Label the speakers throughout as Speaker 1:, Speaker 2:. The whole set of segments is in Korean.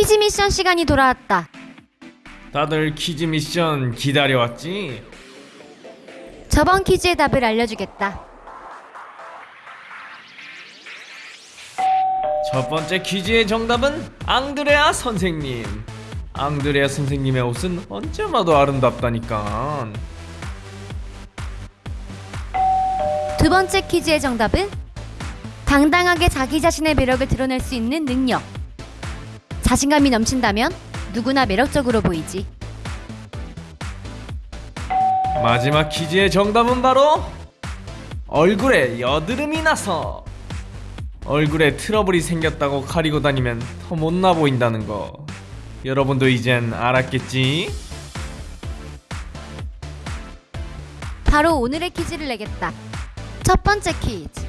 Speaker 1: 퀴즈 미션 시간이 돌아왔다.
Speaker 2: 다들 퀴즈 미션 기다려왔지?
Speaker 1: 저번 퀴즈의 답을 알려주겠다.
Speaker 2: 첫 번째 퀴즈의 정답은 앙드레아 선생님. 앙드레아 선생님의 옷은 언제마도 아름답다니까.
Speaker 1: 두 번째 퀴즈의 정답은 당당하게 자기 자신의 매력을 드러낼 수 있는 능력. 자신감이 넘친다면 누구나 매력적으로 보이지.
Speaker 2: 마지막 퀴즈의 정답은 바로 얼굴에 여드름이 나서 얼굴에 트러블이 생겼다고 가리고 다니면 더 못나 보인다는 거 여러분도 이젠 알았겠지?
Speaker 1: 바로 오늘의 퀴즈를 내겠다. 첫 번째 퀴즈.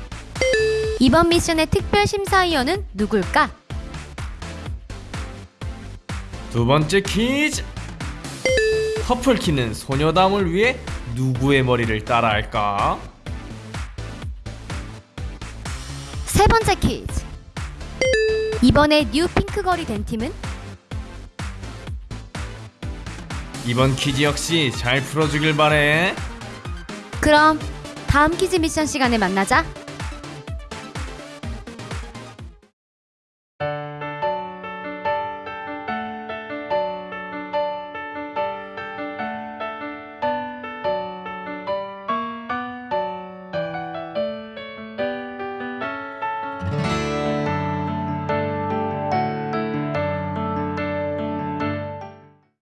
Speaker 1: 이번 미션의 특별 심사위원은 누굴까?
Speaker 2: 두 번째 퀴즈 퍼플키는 소녀단을 위해 누구의 머리를 따라할까?
Speaker 1: 세 번째 퀴즈. 이번에 뉴 핑크걸이 된 팀은
Speaker 2: 이번 퀴즈 역시 잘 풀어주길 바래
Speaker 1: 그럼 다음 퀴즈 미션 시간에 만나자.